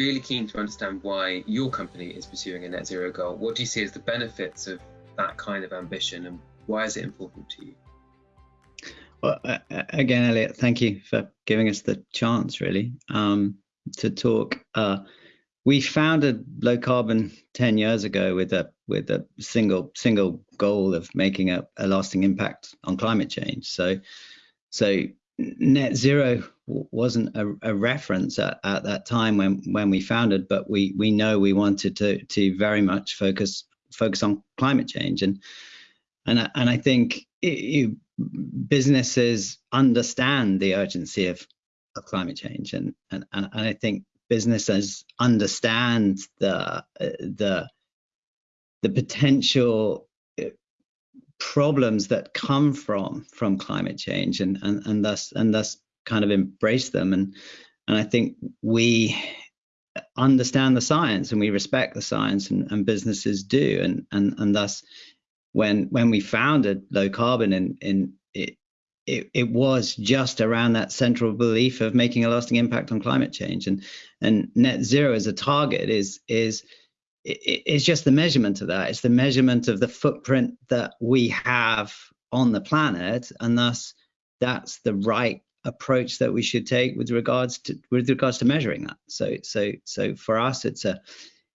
really keen to understand why your company is pursuing a net zero goal. What do you see as the benefits of that kind of ambition and why is it important to you? Well, again, Elliot, thank you for giving us the chance, really, um, to talk. Uh, we founded low carbon 10 years ago with a with a single single goal of making a, a lasting impact on climate change. So, so net zero wasn't a, a reference at, at, that time when when we founded, but we we know we wanted to to very much focus focus on climate change. And and and I think it, businesses understand the urgency of, of climate change. And, and and I think businesses understand the the the potential problems that come from from climate change and and, and thus and thus kind of embrace them. And and I think we understand the science and we respect the science and, and businesses do. And and and thus when when we founded low carbon in in it, it, it was just around that central belief of making a lasting impact on climate change. And and net zero as a target is is it's just the measurement of that. It's the measurement of the footprint that we have on the planet and thus that's the right approach that we should take with regards to with regards to measuring that. So so so for us it's a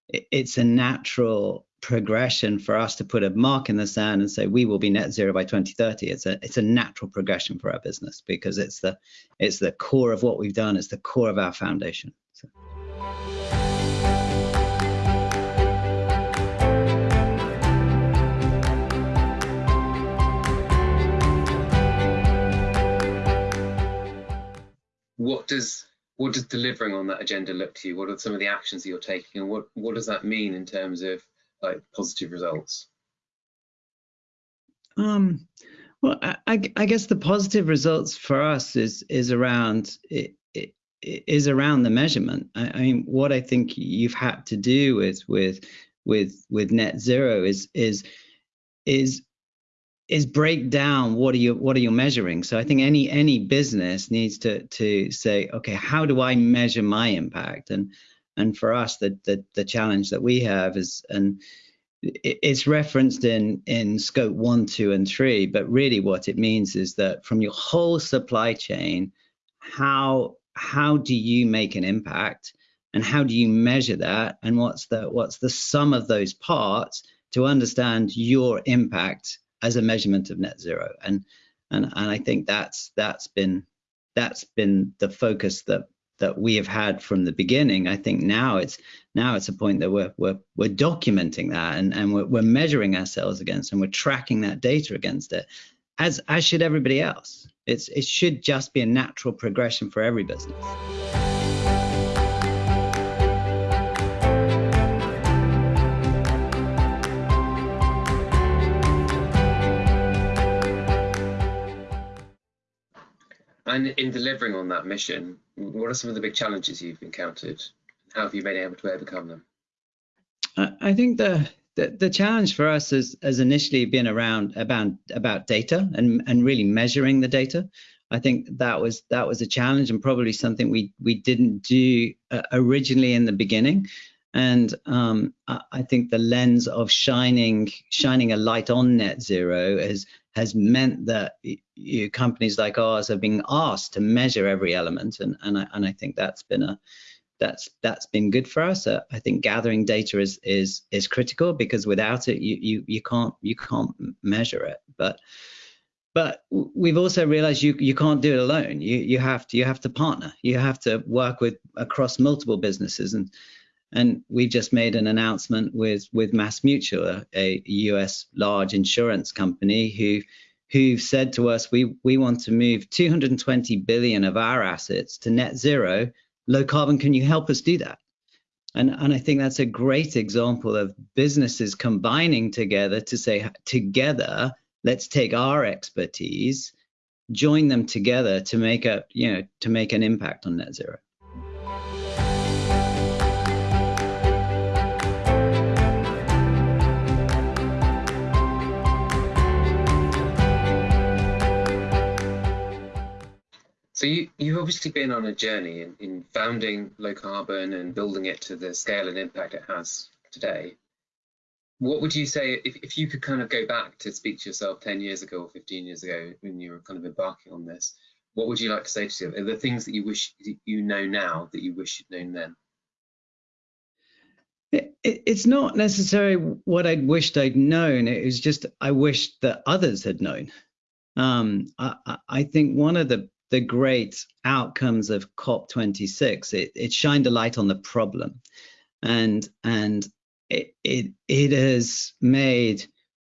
it's a natural progression for us to put a mark in the sand and say we will be net zero by 2030 it's a it's a natural progression for our business because it's the it's the core of what we've done. It's the core of our foundation. So. What does what does delivering on that agenda look to you? What are some of the actions that you're taking, and what what does that mean in terms of like positive results? Um, well, I, I guess the positive results for us is is around it, it is around the measurement. I, I mean, what I think you've had to do with with with with net zero is is is is break down what are you what are you measuring. So i think any any business needs to to say okay how do i measure my impact? And and for us the the, the challenge that we have is and it's referenced in in scope one two and three but really what it means is that from your whole supply chain how how do you make an impact? And how do you measure that? And what's the what's the sum of those parts to understand your impact as a measurement of net zero. And and and I think that's that's been that's been the focus that that we have had from the beginning. I think now it's now it's a point that we're we're we're documenting that and and we're, we're measuring ourselves against and we're tracking that data against it, as as should everybody else. It's it should just be a natural progression for every business. And in delivering on that mission, what are some of the big challenges you've encountered? How have you been able to overcome them? I think the the, the challenge for us has, has initially been around about about data and and really measuring the data. I think that was that was a challenge and probably something we we didn't do uh, originally in the beginning. And um, I think the lens of shining shining a light on net zero has has meant that you, companies like ours have been asked to measure every element, and and I, and I think that's been a that's that's been good for us. Uh, I think gathering data is is is critical because without it, you you you can't you can't measure it. But but we've also realized you you can't do it alone. You you have to you have to partner. You have to work with across multiple businesses and and we just made an announcement with with Mass Mutual, a US large insurance company, who who said to us, we we want to move 220 billion of our assets to net zero, low carbon. Can you help us do that? And and I think that's a great example of businesses combining together to say together, let's take our expertise, join them together to make a you know to make an impact on net zero. So you, you've obviously been on a journey in, in founding low carbon and building it to the scale and impact it has today. What would you say if, if you could kind of go back to speak to yourself 10 years ago or 15 years ago when you were kind of embarking on this? What would you like to say to yourself? Are there things that you wish you know now that you wish you'd known then? It, it's not necessarily what I'd wished I'd known. It was just I wished that others had known. Um, I, I, think one of the the great outcomes of COP26 it, it shined a light on the problem, and and it it it has made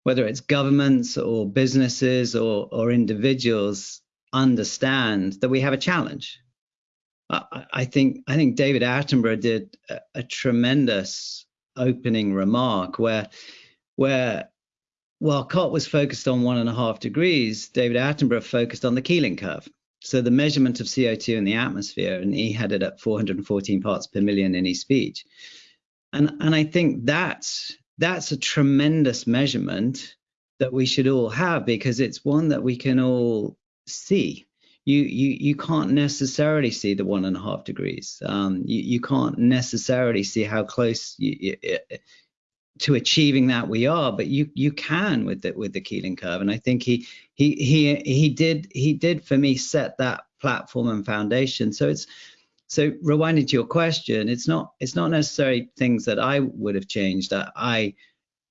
whether it's governments or businesses or or individuals understand that we have a challenge. I, think I think David Attenborough did a, a, tremendous opening remark where where while COP was focused on one and a half degrees, David Attenborough focused on the Keeling curve. So the measurement of CO2 in the atmosphere, and he had it at 414 parts per million in his speech. And and I think that's that's a tremendous measurement that we should all have because it's one that we can all see you you you can't necessarily see the one and a half degrees. Um, you you can't necessarily see how close you, you, to achieving that we are, but you you can with the with the Keeling curve, and I think he he he he did he did for me set that platform and foundation. So it's so rewinding to your question, it's not it's not necessarily things that I would have changed. I, I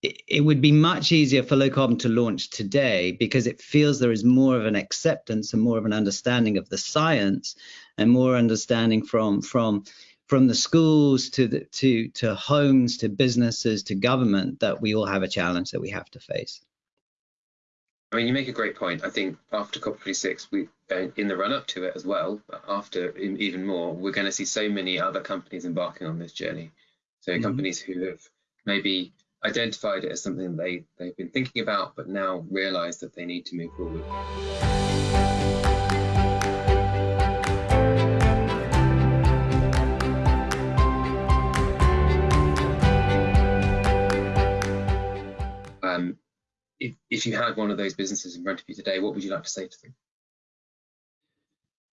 it would be much easier for low carbon to launch today because it feels there is more of an acceptance and more of an understanding of the science and more understanding from from from the schools to the to to homes to businesses to government that we all have a challenge that we have to face. I mean, you make a great point. I think after COP26, we uh, in the run up to it as well, after even more, we're going to see so many other companies embarking on this journey. So mm -hmm. companies who have maybe identified it as something they, they've been thinking about, but now realize that they need to move forward. If, if you had one of those businesses in front of you today, what would you like to say to them?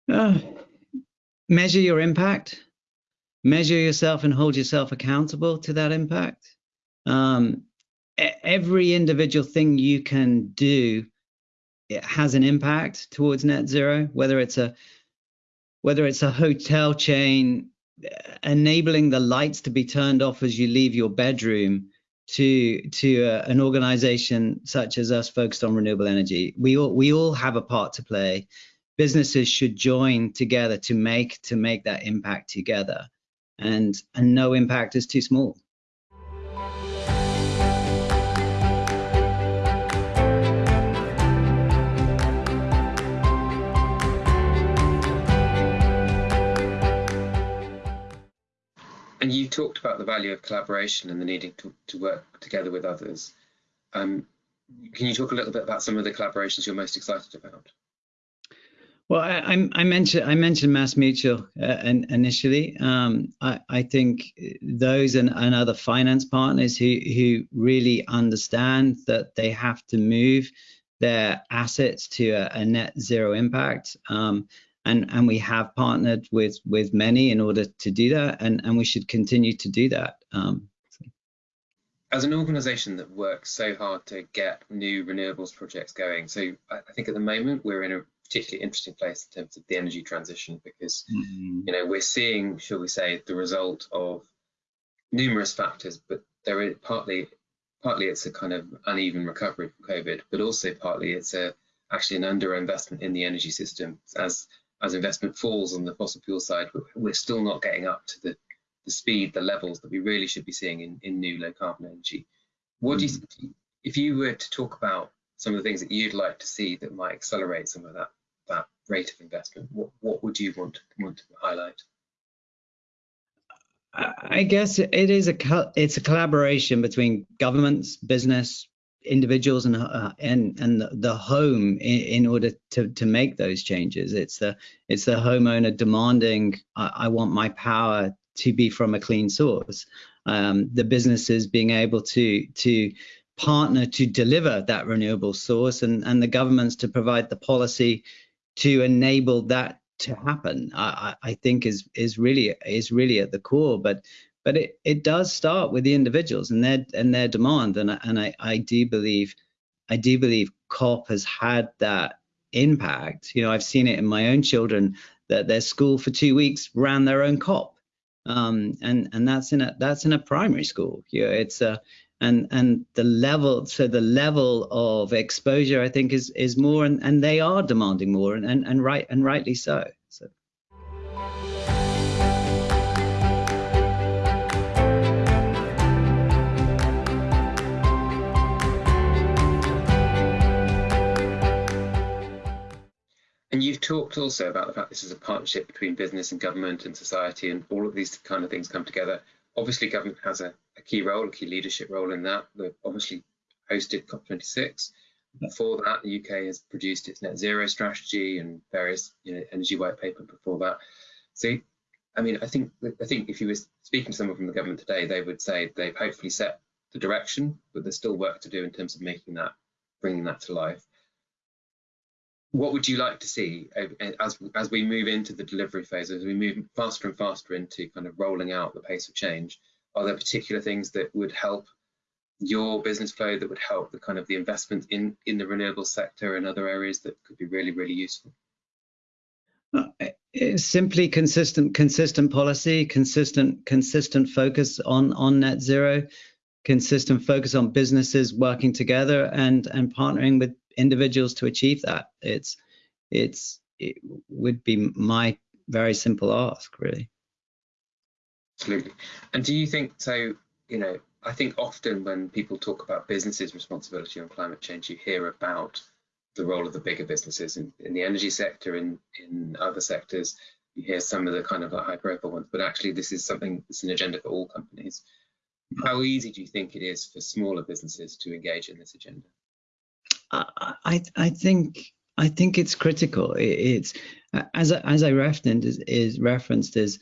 Uh, measure your impact, measure yourself and hold yourself accountable to that impact um, every individual thing you can do it has an impact towards net zero whether it's a whether it's a hotel chain enabling the lights to be turned off as you leave your bedroom to to uh, an organization such as us focused on renewable energy. We all we all have a part to play. Businesses should join together to make to make that impact together. And and no impact is too small talked about the value of collaboration and the needing to, to work together with others. Um, can you talk a little bit about some of the collaborations you're most excited about? Well, I, I mentioned I mentioned Mass Mutual uh, initially. Um, I, I, think those and, and, other finance partners who who really understand that they have to move their assets to a, a net zero impact. Um, and and we have partnered with with many in order to do that and and we should continue to do that um, so. as an organization that works so hard to get new renewables projects going so i think at the moment we're in a particularly interesting place in terms of the energy transition because mm-hmm. you know we're seeing shall we say the result of numerous factors but there is partly partly it's a kind of uneven recovery from covid but also partly it's a actually an underinvestment in the energy system as as investment falls on the fossil fuel side, we're still not getting up to the, the speed, the levels that we really should be seeing in, in new low carbon energy. What mm. do you, if you were to talk about some of the things that you'd like to see that might accelerate some of that that rate of investment, what what would you want want to highlight? I guess it is a it's a collaboration between governments, business, individuals and uh, and and the home in, in, order to to make those changes. It's the it's the homeowner demanding I, I want my power to be from a clean source. Um, the businesses being able to to partner to deliver that renewable source and and the governments to provide the policy to enable that to happen. I, I think is is really is really at the core, but but it, it does start with the individuals and their and their demand, and and I, I do believe I do believe COP has had that impact. You know, I've seen it in my own children that their school for two weeks ran their own COP, um, and and that's in a that's in a primary school. You know, it's a and and the level so the level of exposure I think is is more and, and they are demanding more and, and and right and rightly so. You've talked also about the fact this is a partnership between business and government and society, and all of these kind of things come together. Obviously, government has a, a key role, a key leadership role in that. They've obviously hosted COP26. Before that, the UK has produced its net zero strategy and various you know, energy white paper before that. So, I mean, I think I think if you were speaking to someone from the government today, they would say they've hopefully set the direction, but there's still work to do in terms of making that, bringing that to life what would you like to see as as we move into the delivery phase, as we move faster and faster into kind of rolling out the pace of change? Are there particular things that would help your business flow that would help the kind of the investment in in the renewable sector and other areas that could be really really useful? Uh, simply consistent consistent policy, consistent consistent focus on on net zero, consistent focus on businesses working together and and partnering with individuals to achieve that. It's it's it would be my very simple ask, really. Absolutely. And do you think so? You know, I think often when people talk about businesses' responsibility on climate change, you hear about the role of the bigger businesses in, in the energy sector and in other sectors. You hear some of the kind of like high profile ones, but actually this is something that's an agenda for all companies. Mm. How easy do you think it is for smaller businesses to engage in this agenda? I I think I think it's critical. It's as as I referenced is, is referenced is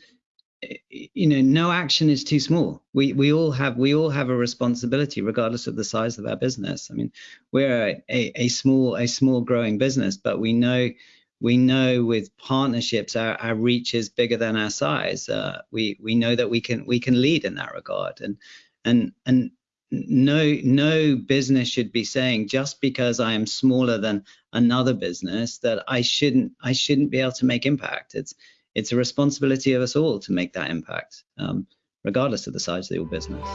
you know no action is too small. We we all have we all have a responsibility regardless of the size of our business. I mean we're a, a, a small a small growing business, but we know we know with partnerships our, our reach is bigger than our size. Uh, we we know that we can we can lead in that regard and and and no no business should be saying just because I am smaller than another business that I shouldn't I shouldn't be able to make impact. It's it's a responsibility of us all to make that impact, um, regardless of the size of your business.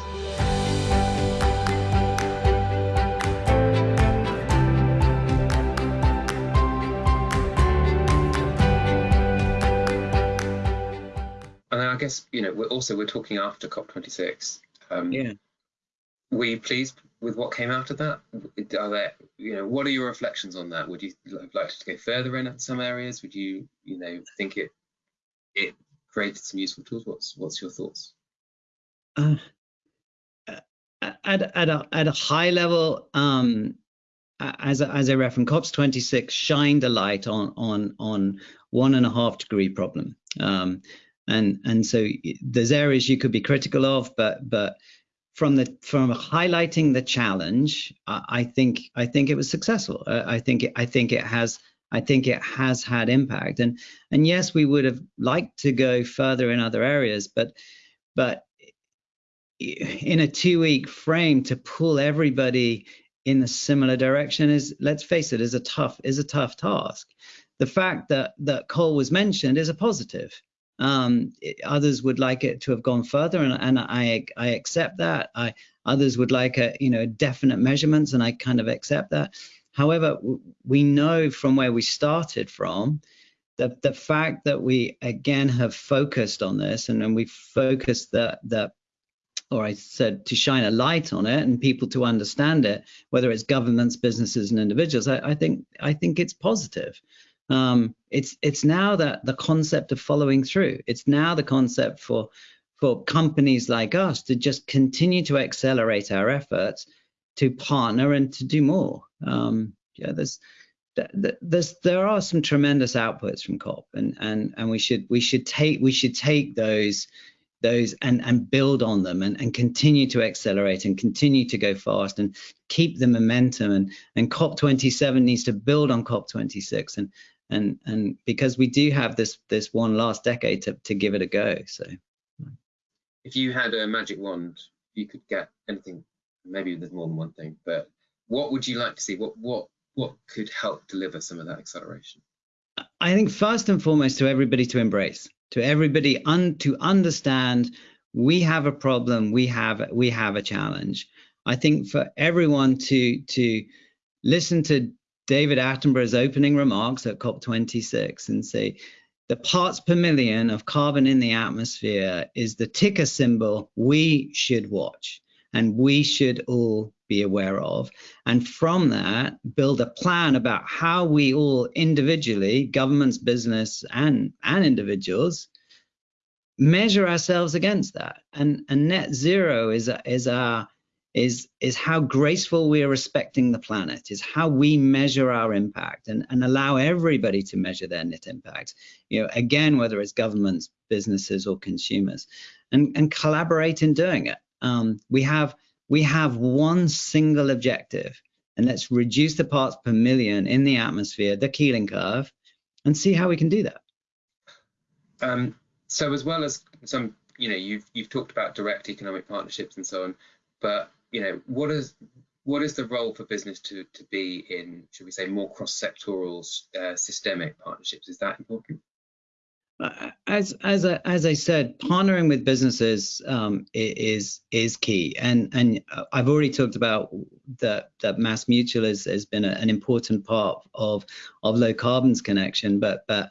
And I guess you know we're also we're talking after COP26. Um, yeah were you pleased with what came out of that? Are there, you know, what are your reflections on that? Would you have liked to go further in some areas? Would you, you know, think it it created some useful tools? What's what's your thoughts? Uh, at at a at a high level, um, as as I referenced, COPs 26 shined a light on on on one and a half degree problem, um, and and so there's areas you could be critical of, but but from the from highlighting the challenge, I, I think I think it was successful. Uh, I think it, I think it has I think it has had impact. And and yes, we would have liked to go further in other areas, but but in a two-week frame to pull everybody in a similar direction is, let's face it, is a tough is a tough task. The fact that that coal was mentioned is a positive. Um, others would like it to have gone further, and, and I I accept that. I others would like a you know definite measurements, and I kind of accept that. However, we know from where we started from that the fact that we again have focused on this, and, and we focused that that or I said to shine a light on it and people to understand it, whether it's governments, businesses, and individuals, I, I think I think it's positive. Um, it's it's now that the concept of following through. It's now the concept for for companies like us to just continue to accelerate our efforts to partner and to do more. Um, yeah, there's there's there are some tremendous outputs from COP, and and and we should we should take we should take those those and and build on them and, and continue to accelerate and continue to go fast and keep the momentum and and COP27 needs to build on COP26 and and and because we do have this this one last decade to to give it a go. So, if you had a magic wand, you could get anything. Maybe there's more than one thing, but what would you like to see? What what what could help deliver some of that acceleration? I think first and foremost to everybody to embrace, to everybody un, to understand we have a problem, we have we have a challenge. I think for everyone to to listen to David Attenborough's opening remarks at COP26 and say the parts per million of carbon in the atmosphere is the ticker symbol we should watch and we should all be aware of. And from that, build a plan about how we all individually, governments, business, and, and individuals, measure ourselves against that. And, and net zero is, is our is is how graceful we are respecting the planet is how we measure our impact and, and allow everybody to measure their net impact you know again whether it's governments businesses or consumers and and collaborate in doing it. Um, we have we have one single objective and let's reduce the parts per million in the atmosphere the keeling curve and see how we can do that. Um, so as well as some you know you've you've talked about direct economic partnerships and so on but you know, what is what is the role for business to to be in, should we say, more cross-sectoral uh, systemic partnerships? Is that important? Uh, as as I, as I said, partnering with businesses um, is is key, and and I've already talked about that that Mass Mutual has, has been a, an important part of of low carbon's connection, but but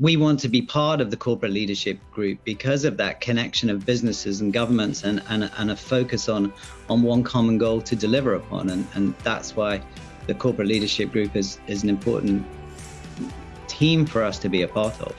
we want to be part of the corporate leadership group because of that connection of businesses and governments and, and, and a focus on, on one common goal to deliver upon. And, and that's why the corporate leadership group is, is an important team for us to be a part of.